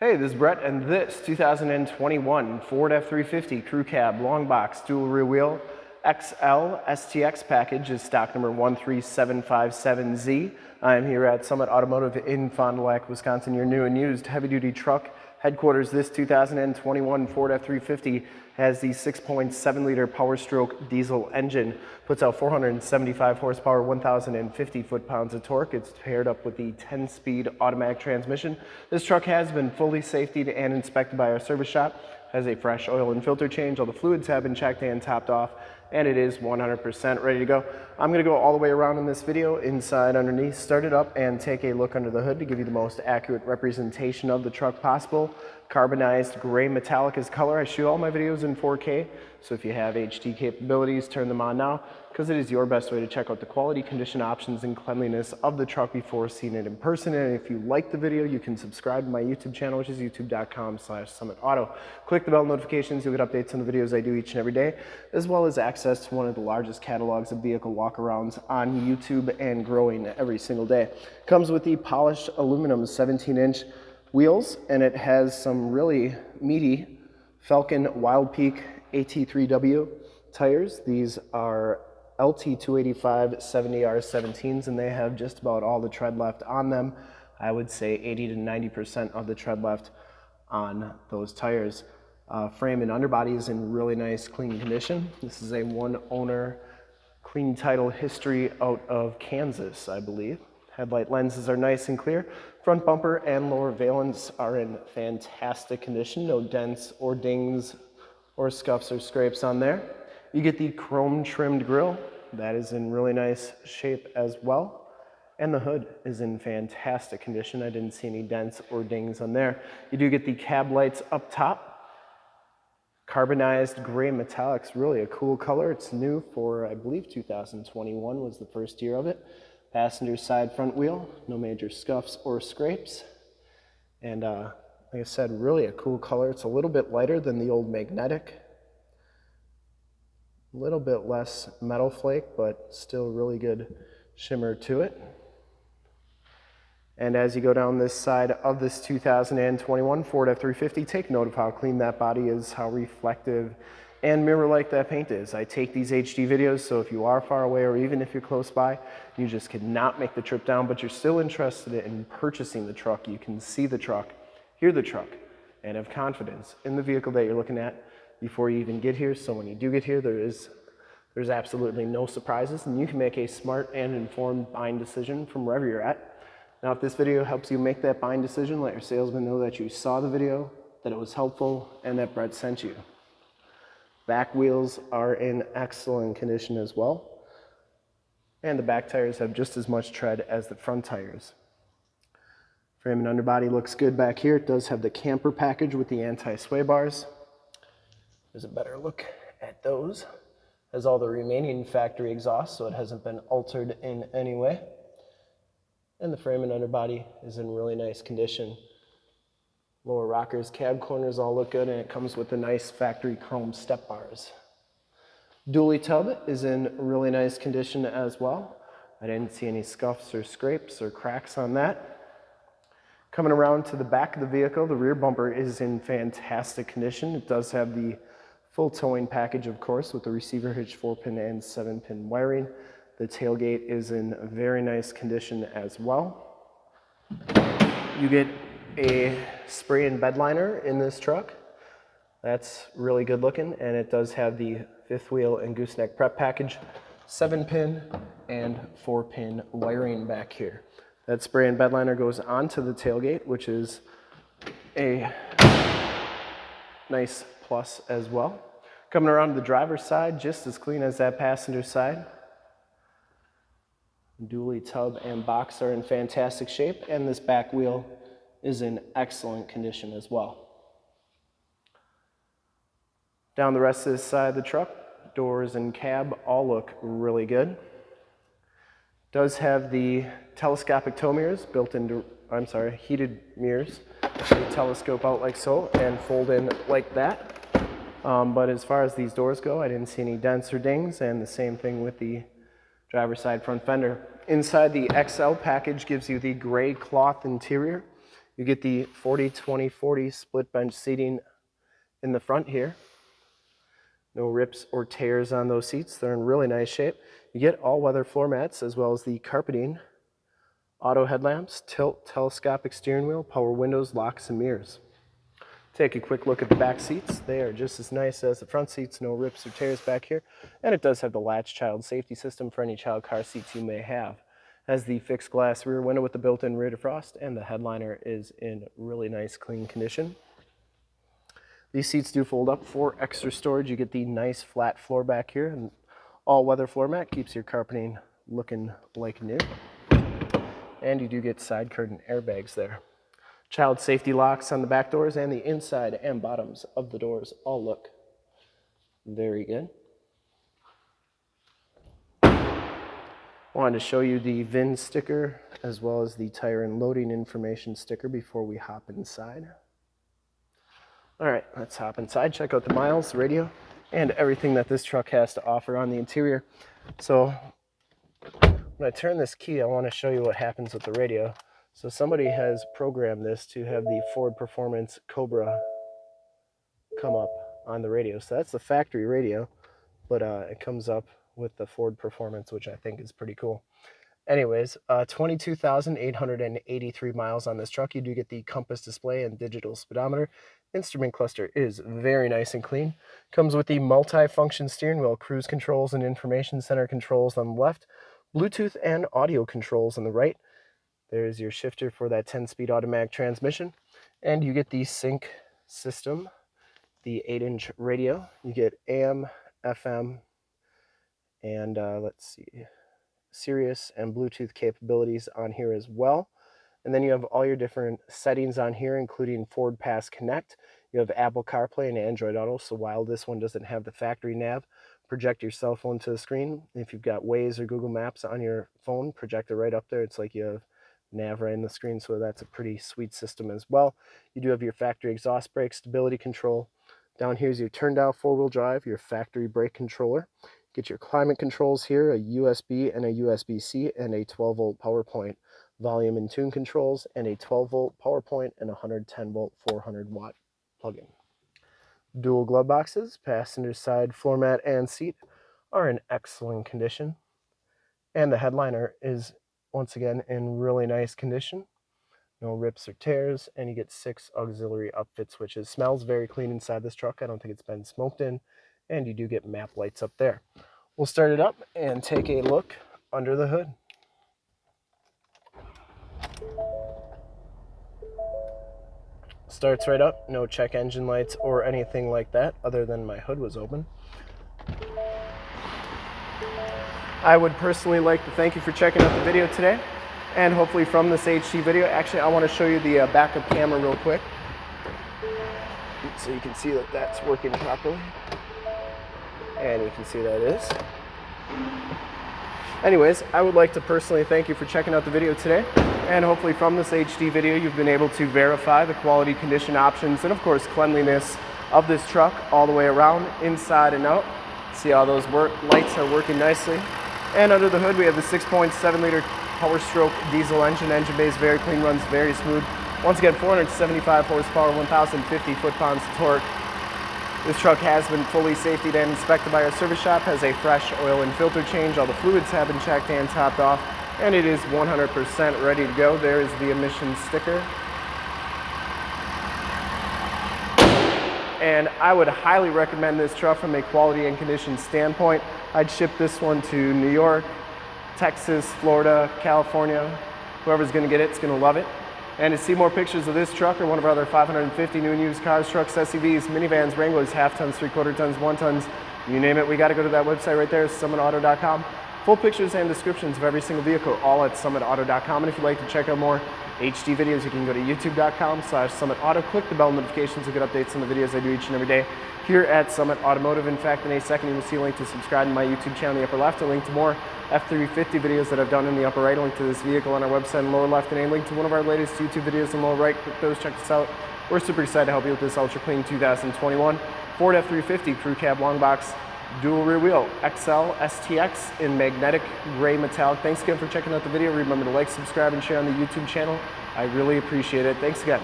Hey, this is Brett, and this 2021 Ford F-350 Crew Cab Long Box Dual Rear Wheel XL STX package is stock number 13757Z. I am here at Summit Automotive in Fond du Lac, Wisconsin, your new and used heavy-duty truck headquarters. This 2021 Ford F-350 has the 6.7 liter Power Stroke diesel engine, puts out 475 horsepower, 1,050 foot-pounds of torque. It's paired up with the 10-speed automatic transmission. This truck has been fully safetied and inspected by our service shop, has a fresh oil and filter change. All the fluids have been checked and topped off and it is 100% ready to go. I'm gonna go all the way around in this video, inside, underneath, start it up and take a look under the hood to give you the most accurate representation of the truck possible. Carbonized gray metallic is color. I shoot all my videos in 4K, so if you have HD capabilities, turn them on now because it is your best way to check out the quality, condition options, and cleanliness of the truck before seeing it in person. And if you like the video, you can subscribe to my YouTube channel, which is youtube.com slash summitauto. Click the bell notifications, you'll get updates on the videos I do each and every day, as well as access to one of the largest catalogs of vehicle walkarounds on YouTube and growing every single day. Comes with the polished aluminum 17-inch wheels, and it has some really meaty Falken Wild Peak AT3W tires. These are LT285 70R17s and they have just about all the tread left on them. I would say 80 to 90% of the tread left on those tires. Uh, frame and underbody is in really nice clean condition. This is a one owner clean title history out of Kansas, I believe. Headlight lenses are nice and clear. Front bumper and lower valence are in fantastic condition. No dents or dings or scuffs or scrapes on there. You get the chrome trimmed grille. That is in really nice shape as well. And the hood is in fantastic condition. I didn't see any dents or dings on there. You do get the cab lights up top. Carbonized gray metallics, really a cool color. It's new for, I believe, 2021 was the first year of it. Passenger side front wheel, no major scuffs or scrapes. And uh, like I said, really a cool color. It's a little bit lighter than the old magnetic a little bit less metal flake, but still really good shimmer to it. And as you go down this side of this 2021 Ford F-350, take note of how clean that body is, how reflective and mirror-like that paint is. I take these HD videos, so if you are far away or even if you're close by, you just cannot make the trip down, but you're still interested in purchasing the truck. You can see the truck, hear the truck, and have confidence in the vehicle that you're looking at before you even get here. So when you do get here, there is there's absolutely no surprises and you can make a smart and informed buying decision from wherever you're at. Now, if this video helps you make that buying decision, let your salesman know that you saw the video, that it was helpful, and that Brett sent you. Back wheels are in excellent condition as well. And the back tires have just as much tread as the front tires. Frame and underbody looks good back here. It does have the camper package with the anti-sway bars. There's a better look at those. Has all the remaining factory exhaust, so it hasn't been altered in any way. And the frame and underbody is in really nice condition. Lower rockers, cab corners all look good, and it comes with the nice factory chrome step bars. Dually tub is in really nice condition as well. I didn't see any scuffs or scrapes or cracks on that. Coming around to the back of the vehicle, the rear bumper is in fantastic condition. It does have the Full towing package, of course, with the receiver hitch 4-pin and 7-pin wiring. The tailgate is in very nice condition as well. You get a spray and bed liner in this truck. That's really good looking, and it does have the fifth wheel and gooseneck prep package, 7-pin and 4-pin wiring back here. That spray and bed liner goes onto the tailgate, which is a nice plus as well. Coming around to the driver's side, just as clean as that passenger side. Dually tub and box are in fantastic shape, and this back wheel is in excellent condition as well. Down the rest of this side of the truck, doors and cab all look really good. Does have the telescopic tow mirrors built into, I'm sorry, heated mirrors. Telescope out like so and fold in like that. Um, but as far as these doors go, I didn't see any dents or dings, and the same thing with the driver's side front fender. Inside the XL package gives you the gray cloth interior. You get the 40, 20, 40 split bench seating in the front here. No rips or tears on those seats. They're in really nice shape. You get all weather floor mats as well as the carpeting, auto headlamps, tilt, telescopic steering wheel, power windows, locks, and mirrors. Take a quick look at the back seats. They are just as nice as the front seats, no rips or tears back here. And it does have the latch child safety system for any child car seats you may have. Has the fixed glass rear window with the built-in rear defrost and the headliner is in really nice clean condition. These seats do fold up for extra storage. You get the nice flat floor back here and all-weather floor mat keeps your carpeting looking like new. And you do get side curtain airbags there. Child safety locks on the back doors and the inside and bottoms of the doors all look very good. Wanted to show you the VIN sticker as well as the tire and loading information sticker before we hop inside. All right, let's hop inside, check out the miles, the radio, and everything that this truck has to offer on the interior. So when I turn this key, I want to show you what happens with the radio. So somebody has programmed this to have the Ford Performance Cobra come up on the radio. So that's the factory radio, but uh, it comes up with the Ford Performance, which I think is pretty cool. Anyways, uh, 22,883 miles on this truck. You do get the compass display and digital speedometer. Instrument cluster is very nice and clean. Comes with the multi-function steering wheel, cruise controls and information center controls on the left, Bluetooth and audio controls on the right. There's your shifter for that 10-speed automatic transmission. And you get the sync system, the 8-inch radio. You get AM, FM, and uh, let's see, Sirius and Bluetooth capabilities on here as well. And then you have all your different settings on here, including FordPass Connect. You have Apple CarPlay and Android Auto. So while this one doesn't have the factory nav, project your cell phone to the screen. If you've got Waze or Google Maps on your phone, project it right up there. It's like you have nav right in the screen, so that's a pretty sweet system as well. You do have your factory exhaust brake stability control. Down here is your turn down four-wheel drive, your factory brake controller. Get your climate controls here, a USB and a USB-C and a 12 volt power point. Volume and tune controls and a 12 volt power point and 110 volt 400 watt plug-in. Dual glove boxes, passenger side floor mat and seat are in excellent condition. And the headliner is once again in really nice condition. No rips or tears, and you get six auxiliary upfit switches. Smells very clean inside this truck. I don't think it's been smoked in. And you do get map lights up there. We'll start it up and take a look under the hood. Starts right up, no check engine lights or anything like that other than my hood was open. I would personally like to thank you for checking out the video today. And hopefully from this HD video, actually I want to show you the uh, backup camera real quick. So you can see that that's working properly. And you can see that is. Anyways, I would like to personally thank you for checking out the video today. And hopefully from this HD video, you've been able to verify the quality condition options and of course cleanliness of this truck all the way around, inside and out. See how those work, lights are working nicely. And under the hood, we have the 6.7 liter Power Stroke diesel engine. Engine bay is very clean, runs very smooth. Once again, 475 horsepower, 1,050 foot-pounds torque. This truck has been fully safety and inspected by our service shop, has a fresh oil and filter change. All the fluids have been checked and topped off, and it is 100% ready to go. There is the emissions sticker. And I would highly recommend this truck from a quality and condition standpoint. I'd ship this one to New York, Texas, Florida, California. Whoever's gonna get it. it is gonna love it. And to see more pictures of this truck or one of our other 550 new and used cars, trucks, SUVs, minivans, Wranglers, half tons, three quarter tons, one tons, you name it, we gotta go to that website right there, summitauto.com. Full pictures and descriptions of every single vehicle, all at summitauto.com. And if you'd like to check out more HD videos, you can go to youtube.com slash summitauto. Click the bell notifications to get updates on the videos I do each and every day here at Summit Automotive. In fact, in a second, you will see a link to subscribe to my YouTube channel in the upper left, a link to more F350 videos that I've done in the upper right, a link to this vehicle on our website in the lower left, and a link to one of our latest YouTube videos in the lower right. Click those, check us out. We're super excited to help you with this Ultra Clean 2021 Ford F350 Crew Cab Long Box Dual Rear Wheel XL STX in magnetic gray metallic. Thanks again for checking out the video. Remember to like, subscribe, and share on the YouTube channel. I really appreciate it. Thanks again.